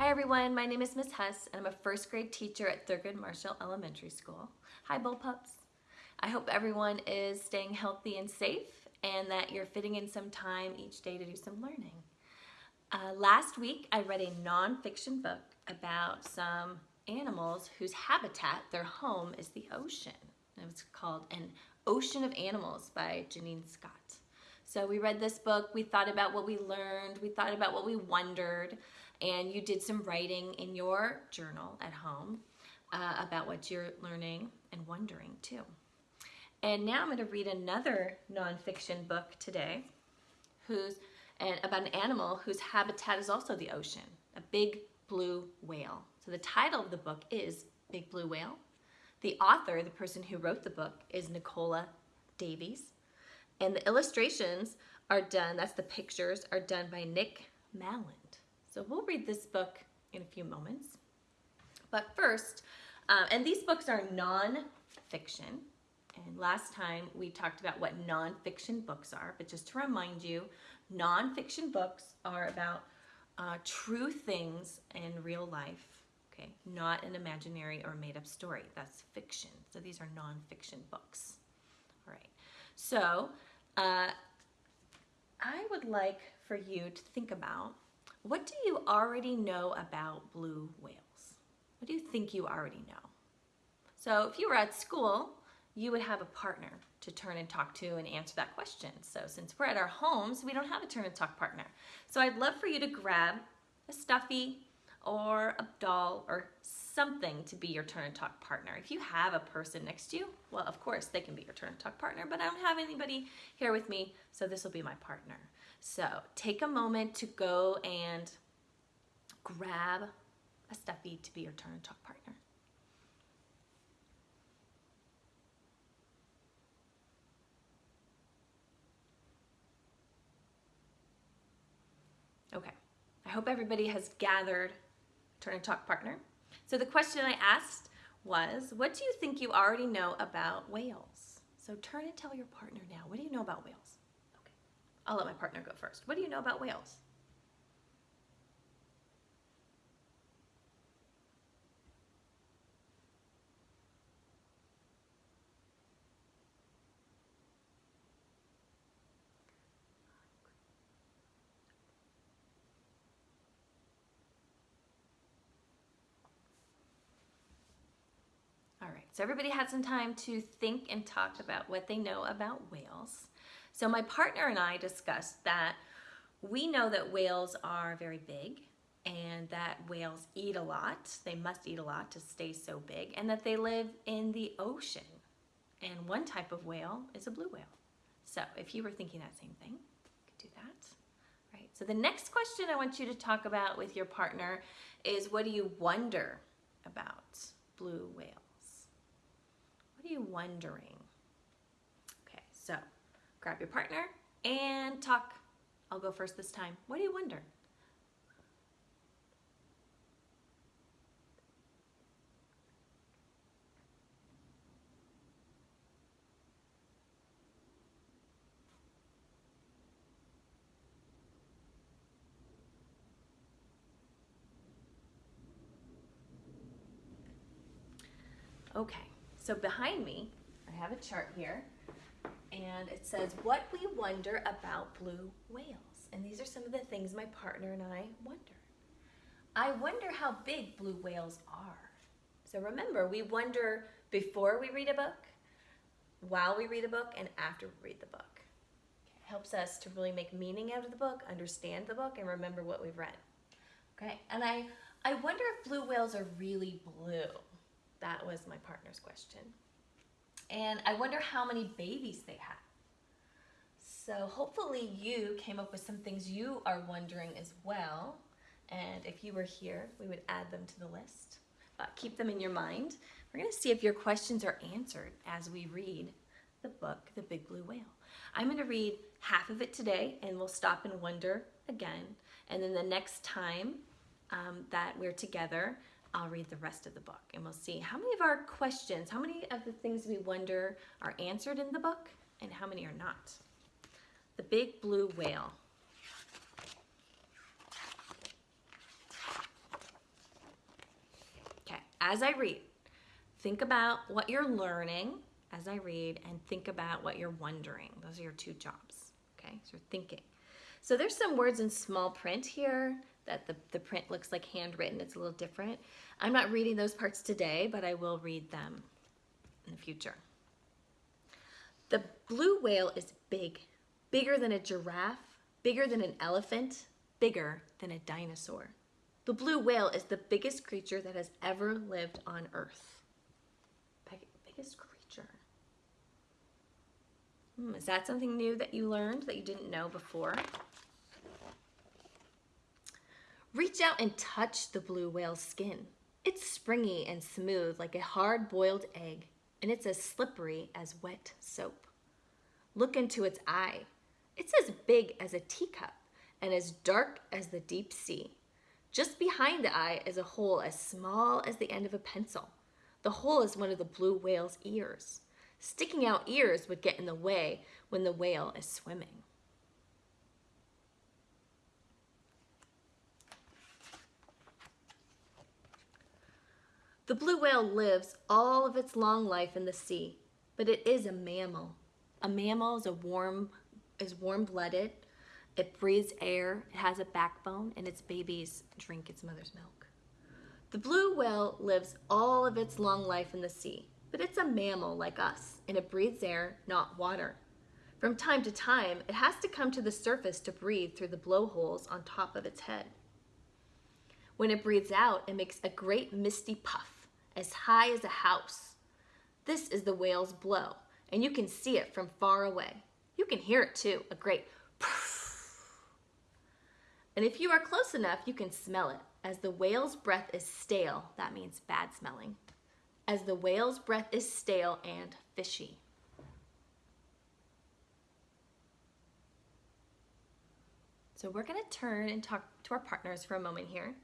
Hi everyone, my name is Miss Hess and I'm a first grade teacher at Thurgood Marshall Elementary School. Hi Bullpups. I hope everyone is staying healthy and safe and that you're fitting in some time each day to do some learning. Uh, last week I read a nonfiction book about some animals whose habitat, their home, is the ocean. It was called An Ocean of Animals by Janine Scott. So we read this book, we thought about what we learned, we thought about what we wondered, and you did some writing in your journal at home uh, about what you're learning and wondering too. And now I'm going to read another nonfiction book today who's and about an animal whose habitat is also the ocean, a big blue whale. So the title of the book is Big Blue Whale. The author, the person who wrote the book, is Nicola Davies. And the illustrations are done, that's the pictures, are done by Nick Maland. So we'll read this book in a few moments. But first, uh, and these books are non-fiction. And last time we talked about what non-fiction books are, but just to remind you, non-fiction books are about uh, true things in real life, okay? Not an imaginary or made up story. That's fiction. So these are non-fiction books. All right. So uh, I would like for you to think about what do you already know about blue whales? What do you think you already know? So if you were at school, you would have a partner to turn and talk to and answer that question. So since we're at our homes, we don't have a turn and talk partner. So I'd love for you to grab a stuffy or a doll or something to be your turn and talk partner. If you have a person next to you, well, of course, they can be your turn and talk partner, but I don't have anybody here with me, so this will be my partner. So take a moment to go and grab a stuffy to be your turn and talk partner. Okay, I hope everybody has gathered turn and talk partner. So the question I asked was, what do you think you already know about whales? So turn and tell your partner now, what do you know about whales? Okay, I'll let my partner go first. What do you know about whales? So everybody had some time to think and talk about what they know about whales. So my partner and I discussed that we know that whales are very big and that whales eat a lot. They must eat a lot to stay so big and that they live in the ocean. And one type of whale is a blue whale. So if you were thinking that same thing, you could do that. Right. So the next question I want you to talk about with your partner is what do you wonder about blue whales? What are you wondering? Okay, so grab your partner and talk. I'll go first this time. What do you wonder? Okay. So behind me, I have a chart here, and it says, what we wonder about blue whales. And these are some of the things my partner and I wonder. I wonder how big blue whales are. So remember, we wonder before we read a book, while we read a book, and after we read the book. It helps us to really make meaning out of the book, understand the book, and remember what we've read. Okay, and I, I wonder if blue whales are really blue. That was my partner's question. And I wonder how many babies they have. So hopefully you came up with some things you are wondering as well. And if you were here, we would add them to the list. But keep them in your mind. We're gonna see if your questions are answered as we read the book, The Big Blue Whale. I'm gonna read half of it today and we'll stop and wonder again. And then the next time um, that we're together, I'll read the rest of the book and we'll see how many of our questions, how many of the things we wonder are answered in the book and how many are not. The Big Blue Whale. Okay, as I read, think about what you're learning as I read and think about what you're wondering. Those are your two jobs, okay? So thinking. So there's some words in small print here that the, the print looks like handwritten. It's a little different. I'm not reading those parts today, but I will read them in the future. The blue whale is big, bigger than a giraffe, bigger than an elephant, bigger than a dinosaur. The blue whale is the biggest creature that has ever lived on Earth. Big, biggest creature. Hmm, is that something new that you learned that you didn't know before? Reach out and touch the blue whale's skin. It's springy and smooth like a hard boiled egg, and it's as slippery as wet soap. Look into its eye. It's as big as a teacup and as dark as the deep sea. Just behind the eye is a hole as small as the end of a pencil. The hole is one of the blue whale's ears. Sticking out ears would get in the way when the whale is swimming. The blue whale lives all of its long life in the sea, but it is a mammal. A mammal is a warm is warm-blooded. It breathes air, it has a backbone, and its babies drink its mother's milk. The blue whale lives all of its long life in the sea, but it's a mammal like us, and it breathes air, not water. From time to time, it has to come to the surface to breathe through the blowholes on top of its head. When it breathes out, it makes a great misty puff, as high as a house. This is the whale's blow, and you can see it from far away. You can hear it too, a great and if you are close enough, you can smell it. As the whale's breath is stale, that means bad smelling. As the whale's breath is stale and fishy. So we're gonna turn and talk to our partners for a moment here.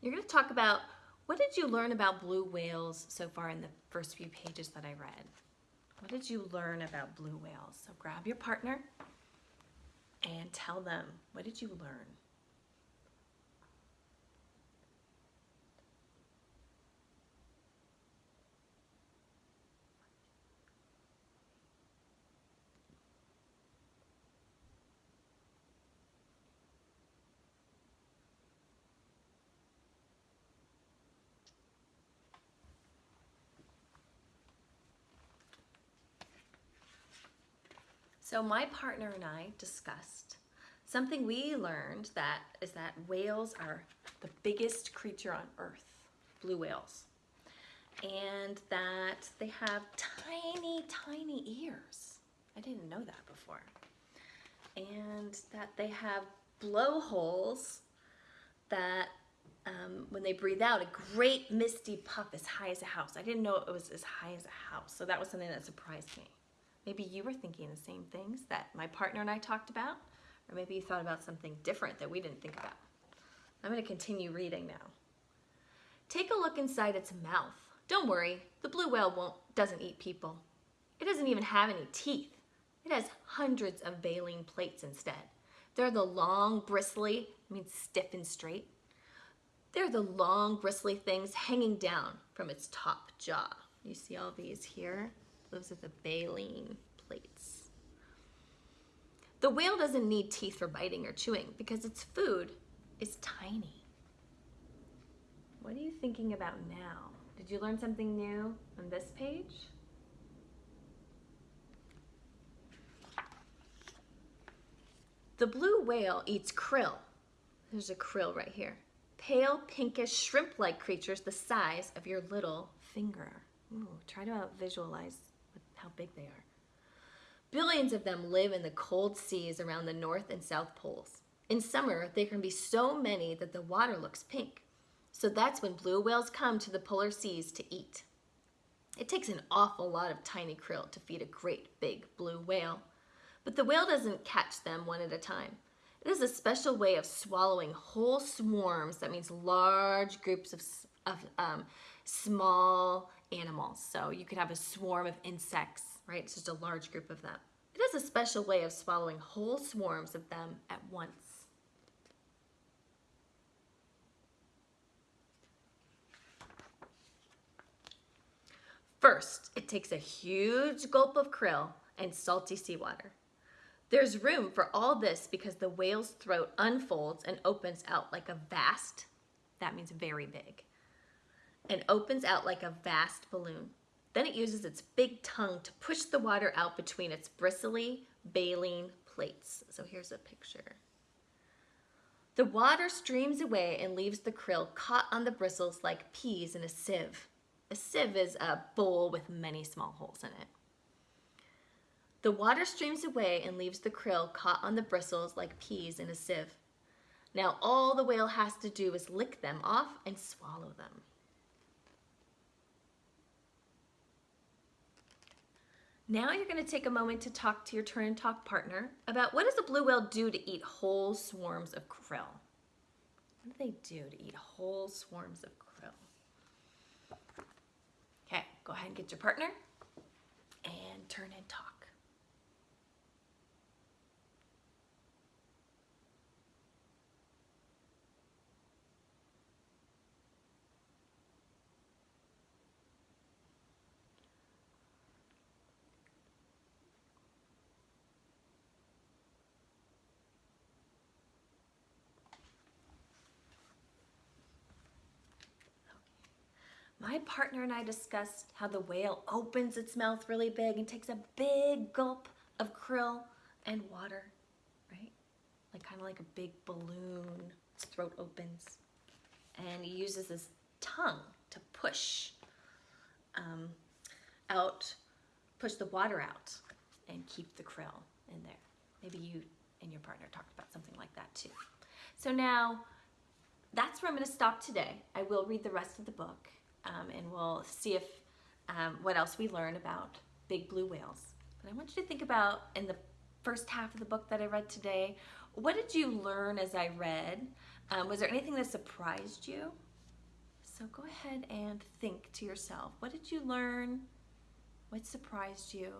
You're gonna talk about what did you learn about blue whales so far in the first few pages that I read? What did you learn about blue whales? So grab your partner and tell them, what did you learn? So my partner and I discussed something we learned that is that whales are the biggest creature on earth, blue whales. And that they have tiny, tiny ears. I didn't know that before. And that they have blowholes that um, when they breathe out, a great misty puff as high as a house. I didn't know it was as high as a house. So that was something that surprised me. Maybe you were thinking the same things that my partner and I talked about, or maybe you thought about something different that we didn't think about. I'm going to continue reading now. Take a look inside its mouth. Don't worry, the blue whale won't, doesn't eat people. It doesn't even have any teeth. It has hundreds of baleen plates instead. They're the long, bristly, I mean stiff and straight. They're the long, bristly things hanging down from its top jaw. You see all these here? Those are the baleen plates. The whale doesn't need teeth for biting or chewing because its food is tiny. What are you thinking about now? Did you learn something new on this page? The blue whale eats krill. There's a krill right here. Pale, pinkish, shrimp-like creatures the size of your little finger. Ooh, try to visualize how big they are. Billions of them live in the cold seas around the North and South Poles. In summer, there can be so many that the water looks pink. So that's when blue whales come to the polar seas to eat. It takes an awful lot of tiny krill to feed a great big blue whale. But the whale doesn't catch them one at a time. It is a special way of swallowing whole swarms, that means large groups of, of um, small animals. So you could have a swarm of insects, right? It's just a large group of them. It has a special way of swallowing whole swarms of them at once. First, it takes a huge gulp of krill and salty seawater. There's room for all this because the whale's throat unfolds and opens out like a vast, that means very big, and opens out like a vast balloon. Then it uses its big tongue to push the water out between its bristly, baleen plates. So here's a picture. The water streams away and leaves the krill caught on the bristles like peas in a sieve. A sieve is a bowl with many small holes in it. The water streams away and leaves the krill caught on the bristles like peas in a sieve. Now all the whale has to do is lick them off and swallow them. Now you're going to take a moment to talk to your turn and talk partner about what does a blue whale do to eat whole swarms of krill? What do they do to eat whole swarms of krill? Okay, go ahead and get your partner and turn and talk. My partner and I discussed how the whale opens its mouth really big and takes a big gulp of krill and water, right? Like kind of like a big balloon, its throat opens. And he uses his tongue to push um, out, push the water out and keep the krill in there. Maybe you and your partner talked about something like that too. So now, that's where I'm gonna stop today. I will read the rest of the book um, and we'll see if um, what else we learn about big blue whales. But I want you to think about in the first half of the book that I read today, what did you learn as I read? Um, was there anything that surprised you? So go ahead and think to yourself, what did you learn? What surprised you?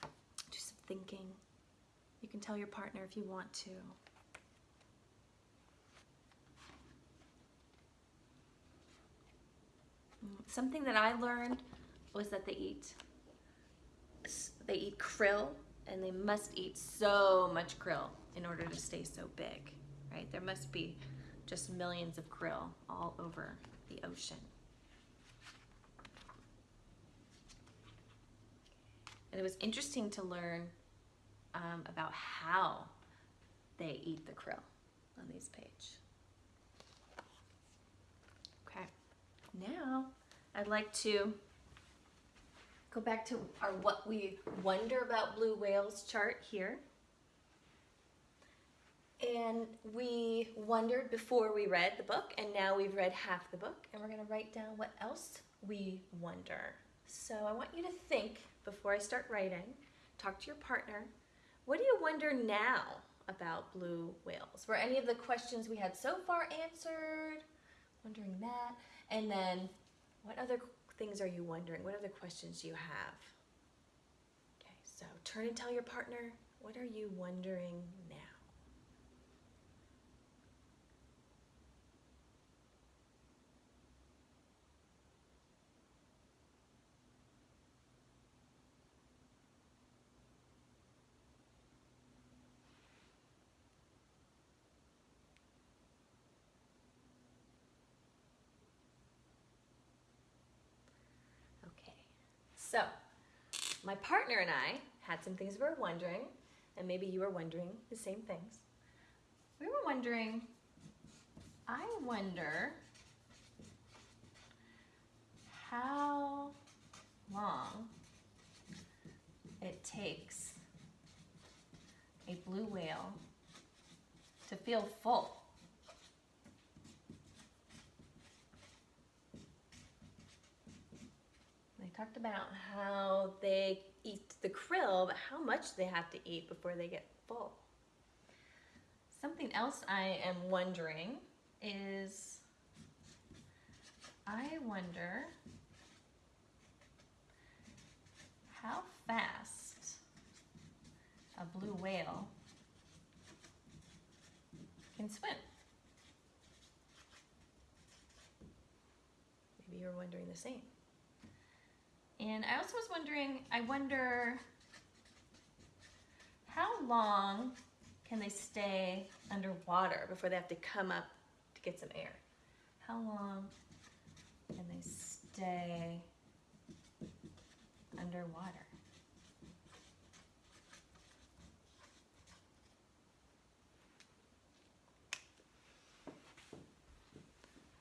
Do some thinking. You can tell your partner if you want to. Something that I learned was that they eat they eat krill and they must eat so much krill in order to stay so big, right? There must be just millions of krill all over the ocean. And it was interesting to learn um, about how they eat the krill on this page. Okay, now I'd like to go back to our what we wonder about blue whales chart here. And we wondered before we read the book, and now we've read half the book, and we're going to write down what else we wonder. So I want you to think before I start writing, talk to your partner. What do you wonder now about blue whales? Were any of the questions we had so far answered? Wondering that. And then what other things are you wondering? What other questions do you have? Okay, so turn and tell your partner, what are you wondering now? So, my partner and I had some things we were wondering, and maybe you were wondering the same things. We were wondering, I wonder how long it takes a blue whale to feel full. Talked about how they eat the krill, but how much they have to eat before they get full. Something else I am wondering is, I wonder how fast a blue whale can swim. Maybe you're wondering the same. And I also was wondering, I wonder how long can they stay underwater before they have to come up to get some air? How long can they stay underwater?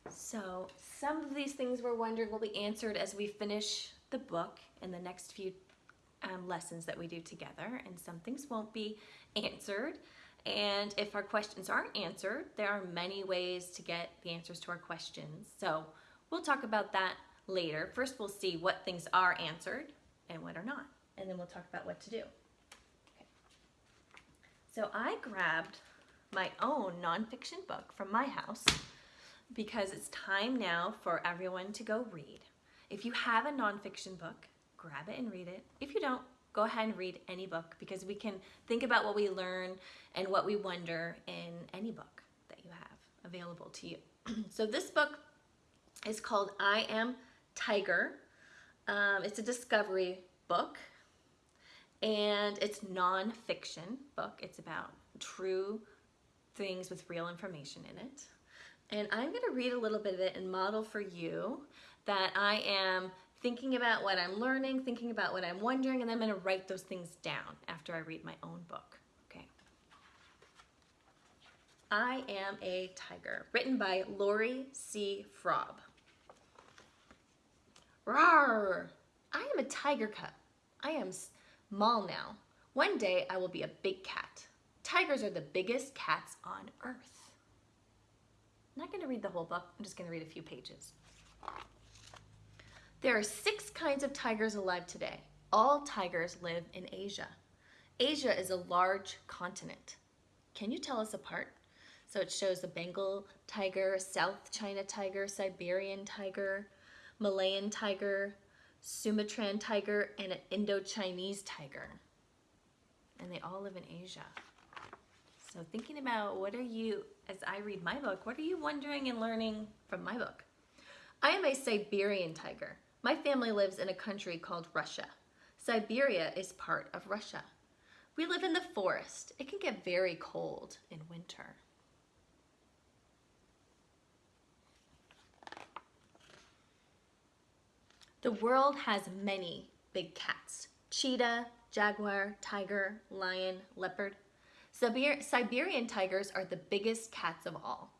So some of these things we're wondering will be answered as we finish the book in the next few um, lessons that we do together and some things won't be answered. And if our questions aren't answered there are many ways to get the answers to our questions. So we'll talk about that later. First we'll see what things are answered and what are not and then we'll talk about what to do. Okay. so I grabbed my own nonfiction book from my house because it's time now for everyone to go read if you have a nonfiction book grab it and read it. If you don't, go ahead and read any book because we can think about what we learn and what we wonder in any book that you have available to you. so this book is called I Am Tiger. Um, it's a discovery book and it's non-fiction book. It's about true things with real information in it. And I'm going to read a little bit of it and model for you that I am thinking about what I'm learning, thinking about what I'm wondering, and then I'm going to write those things down after I read my own book. Okay. I Am a Tiger, written by Lori C. Frob. Rawr! I am a tiger cub. I am small now. One day I will be a big cat. Tigers are the biggest cats on earth. I'm not to read the whole book. I'm just to read a few pages. There are six kinds of tigers alive today. All tigers live in Asia. Asia is a large continent. Can you tell us apart? So it shows the Bengal tiger, South China tiger, Siberian tiger, Malayan tiger, Sumatran tiger, and an Indo-Chinese tiger. And they all live in Asia. So thinking about what are you, as I read my book, what are you wondering and learning from my book? I am a Siberian tiger. My family lives in a country called Russia. Siberia is part of Russia. We live in the forest. It can get very cold in winter. The world has many big cats. Cheetah, jaguar, tiger, lion, leopard. Siber Siberian tigers are the biggest cats of all.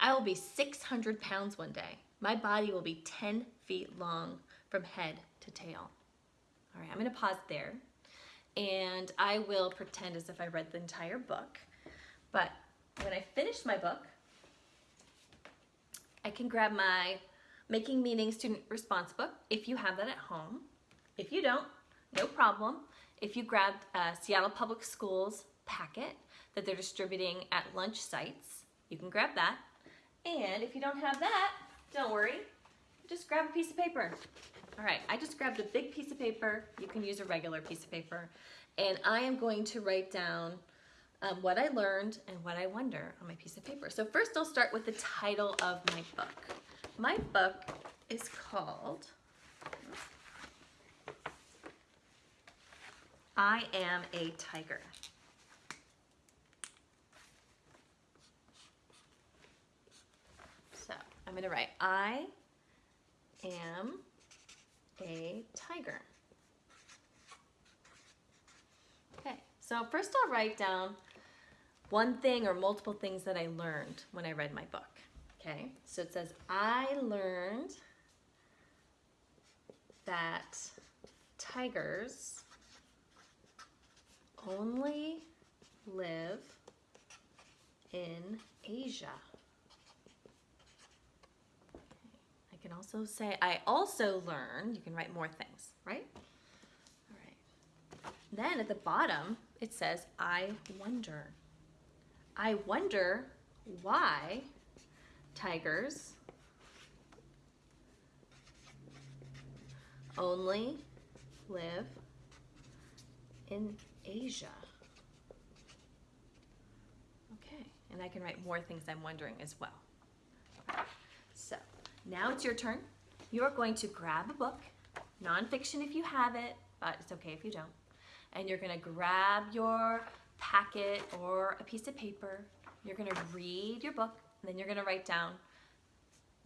I will be 600 pounds one day. My body will be 10 feet long from head to tail. All right, I'm gonna pause there and I will pretend as if I read the entire book. But when I finish my book, I can grab my Making Meaning Student Response book if you have that at home. If you don't, no problem. If you grabbed a uh, Seattle Public Schools packet that they're distributing at lunch sites, you can grab that. And if you don't have that, don't worry, just grab a piece of paper. All right, I just grabbed a big piece of paper. You can use a regular piece of paper. And I am going to write down um, what I learned and what I wonder on my piece of paper. So first I'll start with the title of my book. My book is called I Am a Tiger. So I'm going to write I am a tiger. Okay, so first I'll write down one thing or multiple things that I learned when I read my book. Okay, so it says, I learned that tigers only live in Asia. Can also say, I also learned, you can write more things, right? All right. Then at the bottom, it says, I wonder. I wonder why tigers only live in Asia. Okay, and I can write more things I'm wondering as well. So now it's your turn. you are going to grab a book, nonfiction if you have it, but it's okay if you don't. And you're going to grab your packet or a piece of paper. You're going to read your book, and then you're going to write down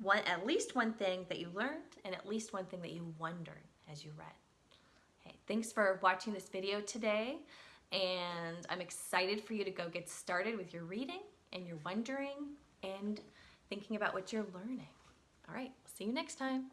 one at least one thing that you learned and at least one thing that you wondered as you read. Okay, thanks for watching this video today, and I'm excited for you to go get started with your reading and your wondering and thinking about what you're learning. All right, see you next time.